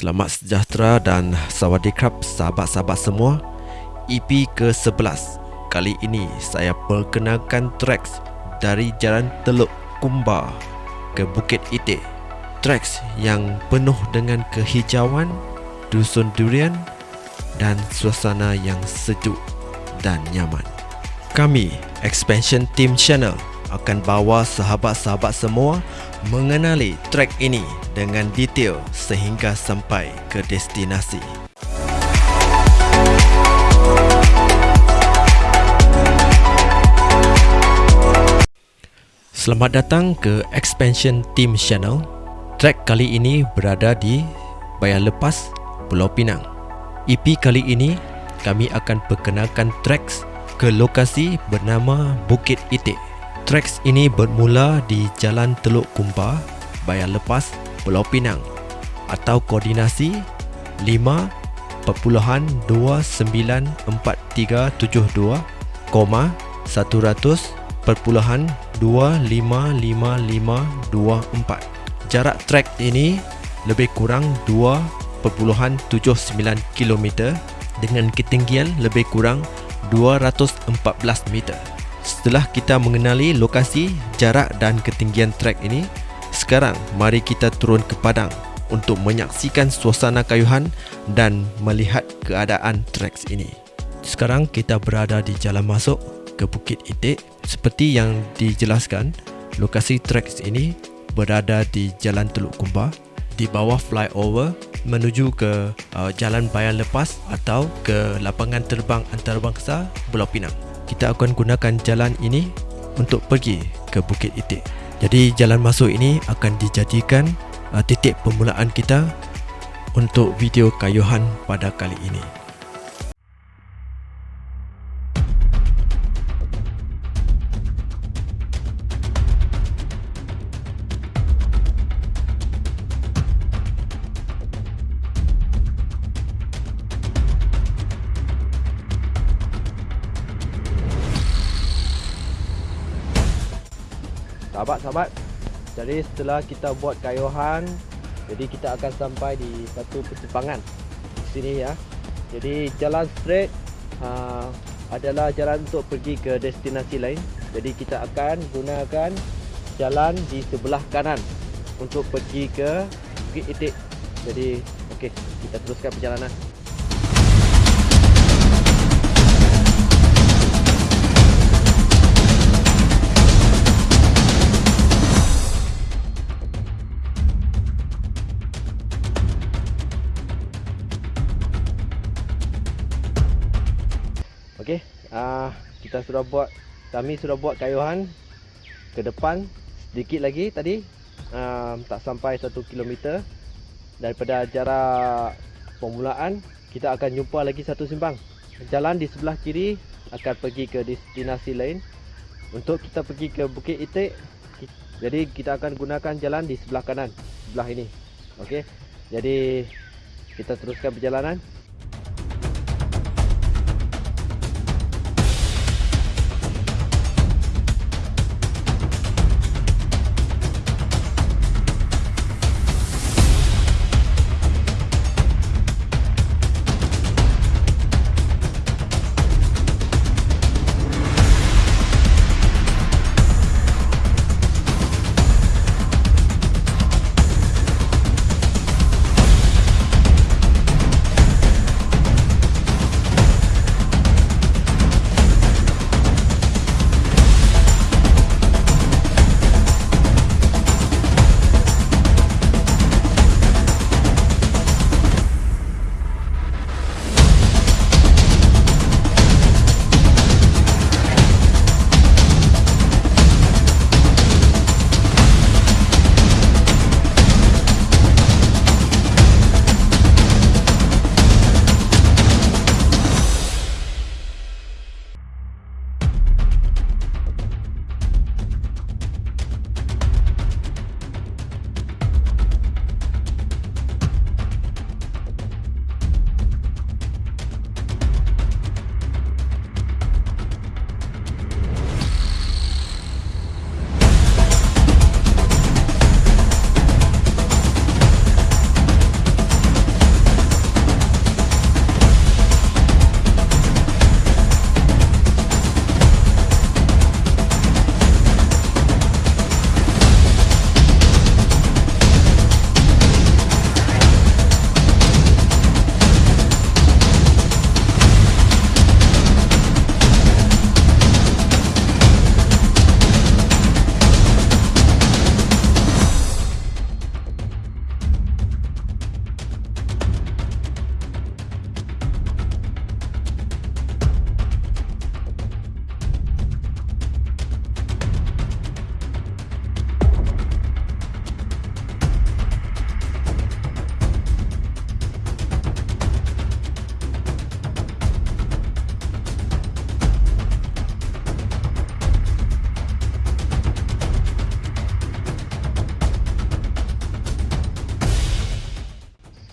Selamat sejahtera dan sawadikap sahabat-sahabat semua. EP ke-11 Kali ini saya perkenalkan tracks dari Jalan Teluk Kumba ke Bukit Itik. Tracks yang penuh dengan kehijauan, dusun durian dan suasana yang sejuk dan nyaman. Kami, Expansion Team Channel akan bawa sahabat-sahabat semua mengenali trek ini dengan detail sehingga sampai ke destinasi. Selamat datang ke Expansion Team Channel. Trek kali ini berada di Bayan Lepas, Pulau Pinang. EP kali ini kami akan perkenalkan treks ke lokasi bernama Bukit Itik. Treks ini bermula di Jalan Teluk Kumpa, Bayan Lepas, Pulau Pinang atau koordinasi 5.294372, 100.2555524. Jarak trek ini lebih kurang 2.79 km dengan ketinggian lebih kurang 214 meter. Setelah kita mengenali lokasi, jarak dan ketinggian trek ini, sekarang mari kita turun ke padang untuk menyaksikan suasana kayuhan dan melihat keadaan trek ini. Sekarang kita berada di jalan masuk ke Bukit Itik. Seperti yang dijelaskan, lokasi trek ini berada di Jalan Teluk Kumba di bawah flyover menuju ke uh, Jalan Bayan Lepas atau ke lapangan terbang antarabangsa Pulau Pinang kita akan gunakan jalan ini untuk pergi ke Bukit Itik. Jadi jalan masuk ini akan dijadikan uh, titik permulaan kita untuk video kayuhan pada kali ini. Sahabat-sahabat jadi setelah kita buat kayuhan jadi kita akan sampai di satu persimpangan. Di sini ya. Jadi jalan straight uh, adalah jalan untuk pergi ke destinasi lain. Jadi kita akan gunakan jalan di sebelah kanan untuk pergi ke Bukit Itik. Jadi okey kita teruskan perjalanan Okey, uh, kita sudah buat kami sudah buat kayuhan ke depan sedikit lagi tadi uh, tak sampai 1 km daripada jarak permulaan kita akan jumpa lagi satu simpang. Jalan di sebelah kiri akan pergi ke destinasi lain. Untuk kita pergi ke Bukit Itik jadi kita akan gunakan jalan di sebelah kanan, sebelah ini. Okey. Jadi kita teruskan perjalanan.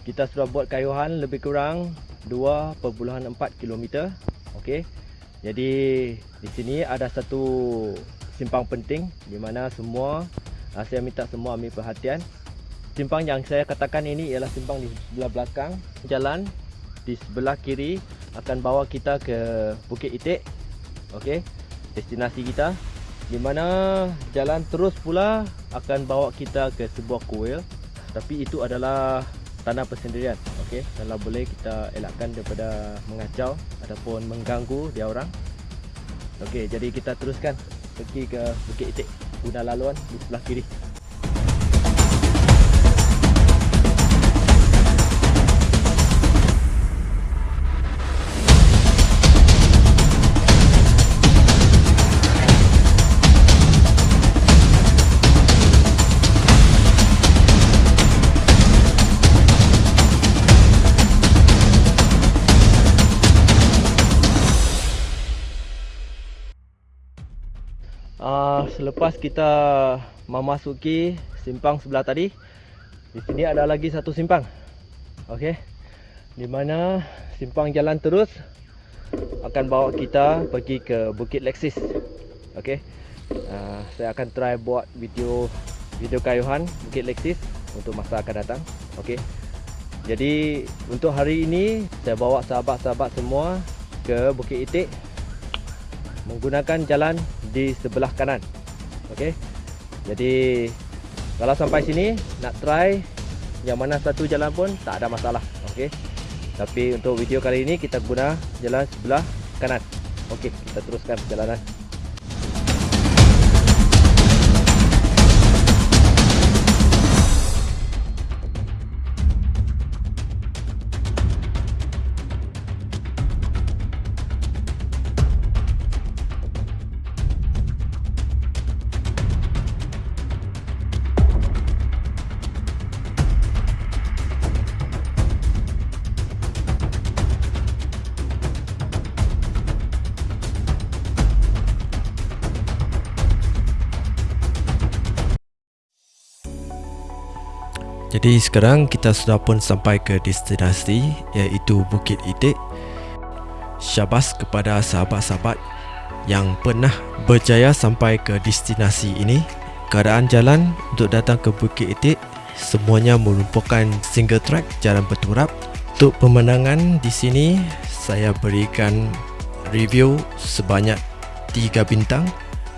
Kita sudah buat kayuhan lebih kurang 2.4 km. Okey. Jadi di sini ada satu simpang penting di mana semua uh, saya minta semua ambil perhatian. Simpang yang saya katakan ini ialah simpang di sebelah belakang jalan di sebelah kiri akan bawa kita ke Bukit Itik. Okey. Destinasi kita di mana jalan terus pula akan bawa kita ke sebuah kuil tapi itu adalah tanah persendirian okey? Kalau boleh kita elakkan daripada mengacau ataupun mengganggu dia orang. Okey jadi kita teruskan pergi ke Bukit Itik guna laluan di sebelah kiri selepas kita memasuki simpang sebelah tadi di sini ada lagi satu simpang. Okey. Di mana simpang jalan terus akan bawa kita pergi ke Bukit Lexis okey. Uh, saya akan try buat video video kayuhan Bukit Lexis untuk masa akan datang. Okey. Jadi untuk hari ini saya bawa sahabat-sahabat semua ke Bukit Itik menggunakan jalan di sebelah kanan Okey. Jadi kalau sampai sini nak try yang mana satu jalan pun tak ada masalah Okey. Tapi untuk video kali ini kita guna jalan sebelah kanan Okey, kita teruskan perjalanan Jadi sekarang kita sudah pun sampai ke destinasi iaitu Bukit Itik. Syabas kepada sahabat-sahabat yang pernah berjaya sampai ke destinasi ini. Keadaan jalan untuk datang ke Bukit Itik semuanya merupakan single track jalan berturap. Untuk pemandangan di sini saya berikan review sebanyak 3 bintang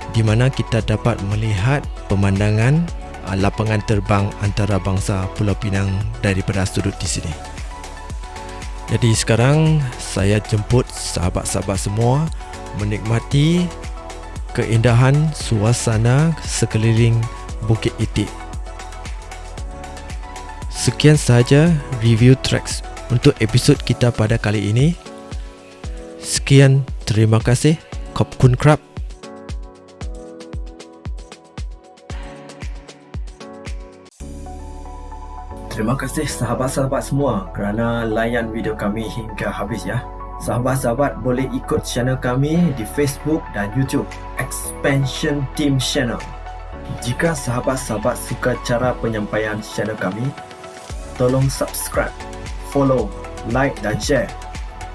di mana kita dapat melihat pemandangan uh, lapangan terbang antarabangsa Pulau Pinang daripada sudut di sini. Jadi sekarang saya jemput sahabat-sahabat semua menikmati keindahan suasana sekeliling Bukit Itik. Sekian sahaja review tracks untuk episod kita pada kali ini. Sekian, terima kasih. Kop Kun Krab. Terima kasih sahabat-sahabat semua kerana layan video kami hingga habis ya. Sahabat-sahabat boleh ikut channel kami di Facebook dan YouTube Expansion Team Channel. Jika sahabat-sahabat suka cara penyampaian channel kami, tolong subscribe, follow, like dan share.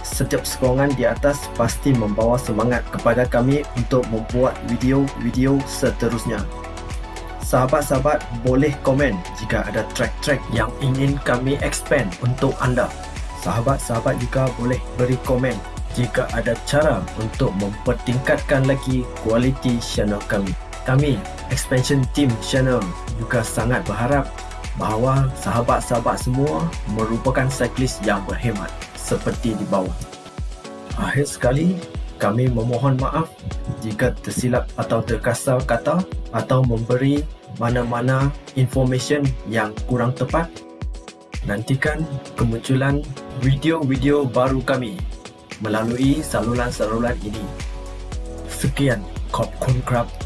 Setiap sokongan di atas pasti membawa semangat kepada kami untuk membuat video-video seterusnya sahabat-sahabat boleh komen jika ada track-track yang ingin kami expand untuk anda. Sahabat-sahabat juga boleh beri komen jika ada cara untuk mempertingkatkan lagi kualiti channel kami. Kami, Expansion Team Channel juga sangat berharap bahawa sahabat-sahabat semua merupakan cyclist yang berhemat seperti di bawah. Akhir sekali, kami memohon maaf jika tersilap atau terkasar kata atau memberi mana-mana information yang kurang tepat. Nantikan kemunculan video-video baru kami melalui saluran-saluran ini. Sekian, Kop Kun Krab